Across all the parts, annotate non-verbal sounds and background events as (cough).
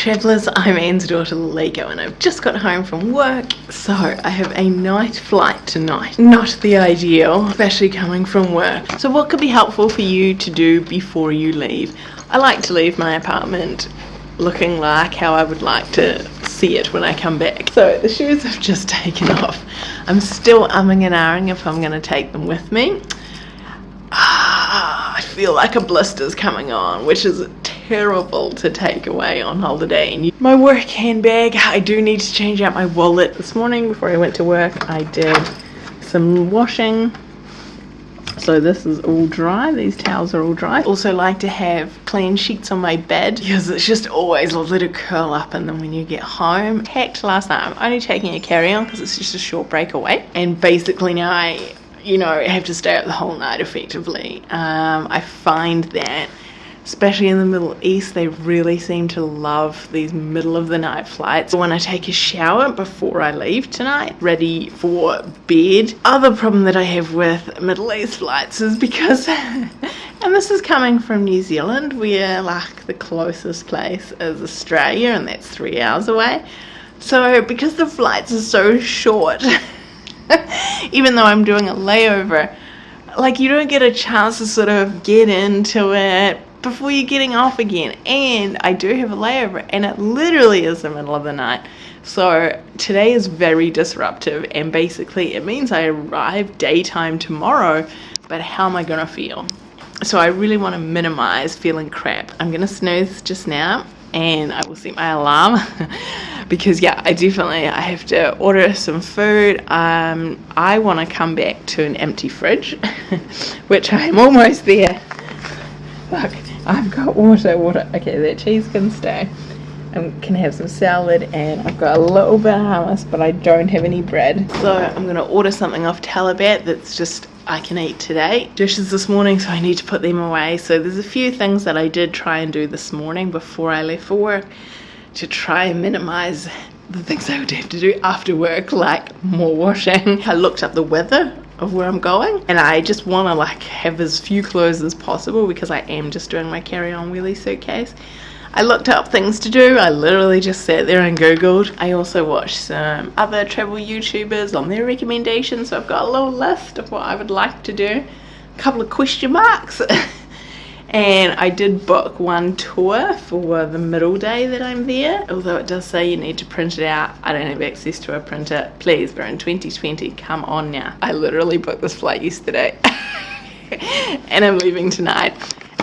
Travellers, I'm Anne's daughter Liko and I've just got home from work so I have a night flight tonight. Not the ideal, especially coming from work. So what could be helpful for you to do before you leave? I like to leave my apartment looking like how I would like to see it when I come back. So the shoes have just (laughs) taken off. I'm still umming and ahhing if I'm going to take them with me. Ah, (sighs) I feel like a blister's coming on, which is terrible to take away on holiday. And my work handbag, I do need to change out my wallet. This morning before I went to work, I did some washing. So this is all dry, these towels are all dry. Also like to have clean sheets on my bed because it's just always lovely to curl up and then when you get home. Packed last night, I'm only taking a carry-on because it's just a short break away. And basically now I you know, have to stay up the whole night effectively. Um, I find that especially in the Middle East, they really seem to love these middle of the night flights. When I take a shower before I leave tonight, ready for bed. Other problem that I have with Middle East flights is because, (laughs) and this is coming from New Zealand, we're like the closest place is Australia, and that's three hours away. So because the flights are so short, (laughs) even though I'm doing a layover, like you don't get a chance to sort of get into it, before you're getting off again. And I do have a layover, and it literally is the middle of the night. So today is very disruptive, and basically it means I arrive daytime tomorrow. But how am I gonna feel? So I really want to minimize feeling crap. I'm gonna snooze just now, and I will set my alarm. (laughs) because yeah I definitely I have to order some food um, I want to come back to an empty fridge (laughs) which I'm almost there Look, I've got water, water. Okay, that cheese can stay. I can have some salad and I've got a little bit of hummus, but I don't have any bread. So I'm gonna order something off Talabat that's just I can eat today. Dishes this morning, so I need to put them away. So there's a few things that I did try and do this morning before I left for work to try and minimize the things I would have to do after work, like more washing. I looked up the weather of where I'm going and I just want to like have as few clothes as possible because I am just doing my carry-on wheelie suitcase. I looked up things to do. I literally just sat there and googled. I also watched some other travel YouTubers on their recommendations so I've got a little list of what I would like to do. A couple of question marks. (laughs) and I did book one tour for the middle day that I'm there. Although it does say you need to print it out. I don't have access to a printer. Please we're in 2020 come on now. I literally booked this flight yesterday. (laughs) And I'm leaving tonight.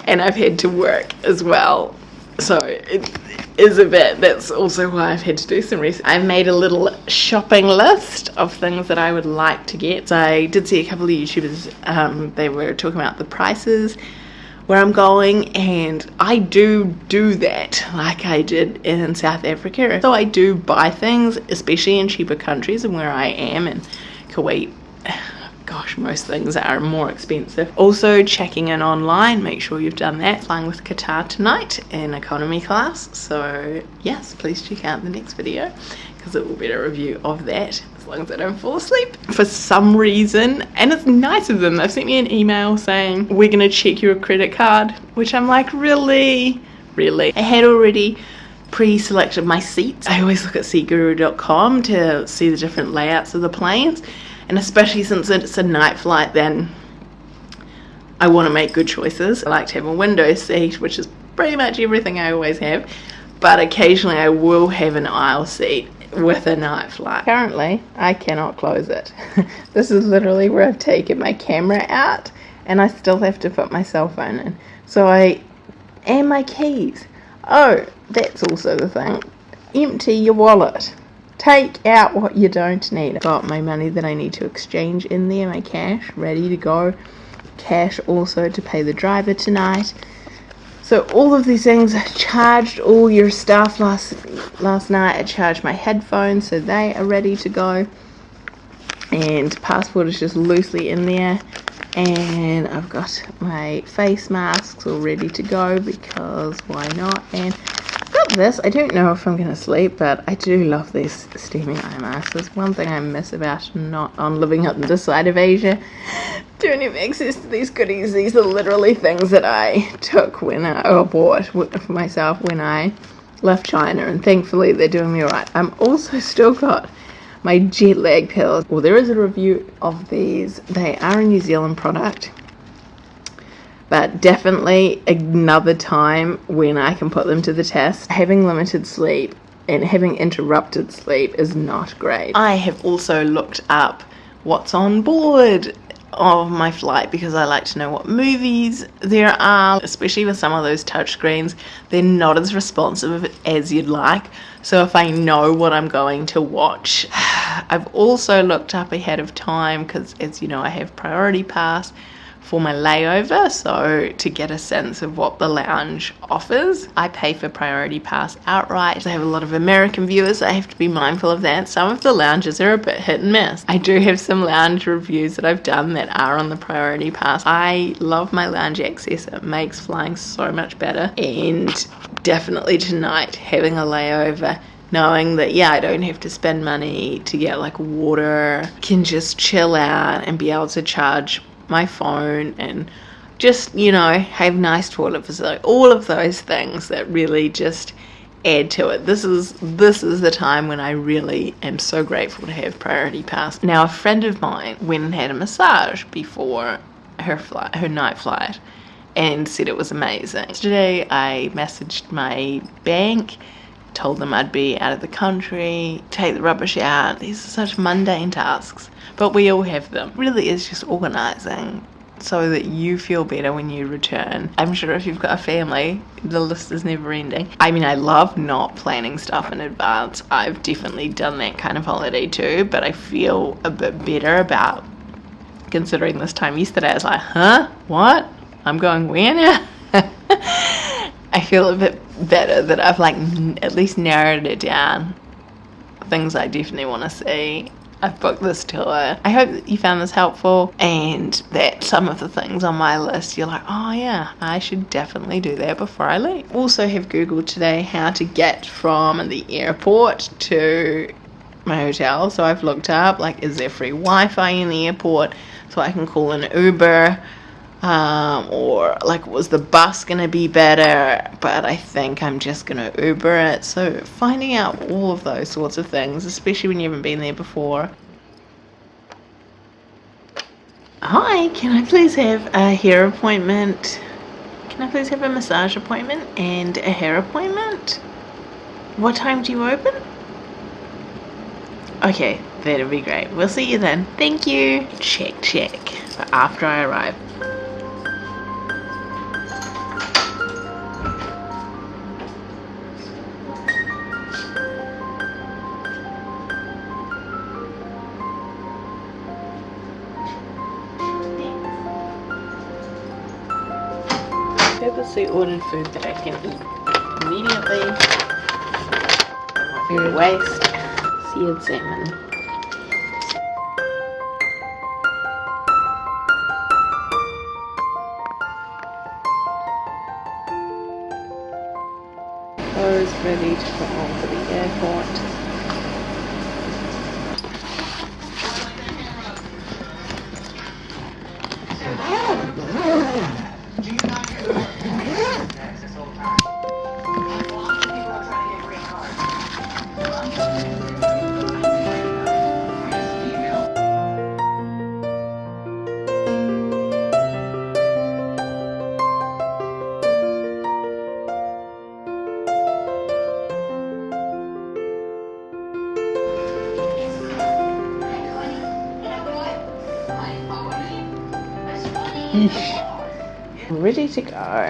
And I've had to work as well. So it is a bit. That's also why I've had to do some research. I've made a little shopping list of things that I would like to get. So I did see a couple of youtubers um, they were talking about the prices where I'm going and I do do that like I did in South Africa. So I do buy things, especially in cheaper countries and where I am in Kuwait. (sighs) Gosh, most things are more expensive. Also checking in online, make sure you've done that. Flying with Qatar tonight in economy class. So yes, please check out the next video because it will be a review of that long as I don't fall asleep. For some reason, and it's nice of them, they've sent me an email saying, we're gonna check your credit card, which I'm like, really? Really? I had already pre-selected my seats. I always look at seatguru.com to see the different layouts of the planes, and especially since it's a night flight, then I want to make good choices. I like to have a window seat, which is pretty much everything I always have, but occasionally I will have an aisle seat with a night flight. Currently, I cannot close it. (laughs) this is literally where I've taken my camera out and I still have to put my cell phone in. So I, and my keys. Oh, that's also the thing. Empty your wallet. Take out what you don't need. I've got my money that I need to exchange in there, my cash, ready to go. Cash also to pay the driver tonight. So all of these things, charged all your stuff last last night. I charged my headphones so they are ready to go. And passport is just loosely in there. And I've got my face masks all ready to go because why not? And I've got this. I don't know if I'm to sleep, but I do love these steaming eye masks. There's one thing I miss about not on living on this side of Asia. (laughs) Don't have access to these goodies. These are literally things that I took when I, or bought for myself when I left China and thankfully they're doing me alright. I'm also (laughs) still got my jet lag pills. Well, there is a review of these. They are a New Zealand product, but definitely another time when I can put them to the test. Having limited sleep and having interrupted sleep is not great. I have also looked up what's on board of my flight because I like to know what movies there are, especially with some of those touchscreens. They're not as responsive as you'd like. So if I know what I'm going to watch, (sighs) I've also looked up ahead of time because, as you know, I have Priority Pass for my layover, so to get a sense of what the lounge offers. I pay for Priority Pass outright. I have a lot of American viewers, so I have to be mindful of that. Some of the lounges are a bit hit and miss. I do have some lounge reviews that I've done that are on the Priority Pass. I love my lounge access, it makes flying so much better, and definitely tonight having a layover knowing that yeah i don't have to spend money to get like water can just chill out and be able to charge my phone and just, you know, have nice toilet facility. All of those things that really just add to it. This is this is the time when I really am so grateful to have priority pass. Now a friend of mine went and had a massage before her flight her night flight and said it was amazing. Today I messaged my bank told them I'd be out of the country, take the rubbish out. These are such mundane tasks, but we all have them. Really is just organising so that you feel better when you return. I'm sure if you've got a family, the list is never ending. I mean, I love not planning stuff in advance. I've definitely done that kind of holiday too, but I feel a bit better about considering this time yesterday. I was like, huh? What? I'm going where now? (laughs) I feel a bit better that I've like at least narrowed it down. Things I definitely want to see. I've booked this tour. I hope that you found this helpful and that some of the things on my list you're like, oh yeah, I should definitely do that before I leave. Also have Googled today how to get from the airport to my hotel. So I've looked up like is there free Wi-Fi in the airport so I can call an Uber um, or like was the bus gonna be better? But I think I'm just gonna Uber it. So finding out all of those sorts of things especially when you haven't been there before. Hi can I please have a hair appointment? Can I please have a massage appointment and a hair appointment? What time do you open? Okay that'll be great. We'll see you then. Thank you. Check check. After I arrive purposely ordered food that I can eat immediately. Not waste. Seared salmon. I was ready to put on for the airport. Ready to go.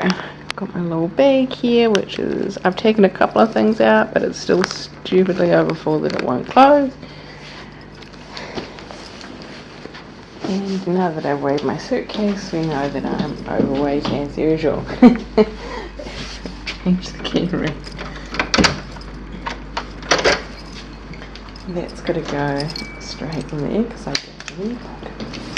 Got my little bag here which is I've taken a couple of things out but it's still stupidly overfull that it won't close. And now that I've weighed my suitcase we know that I'm overweight as usual. Change the keyring that's got to go straight in there because I don't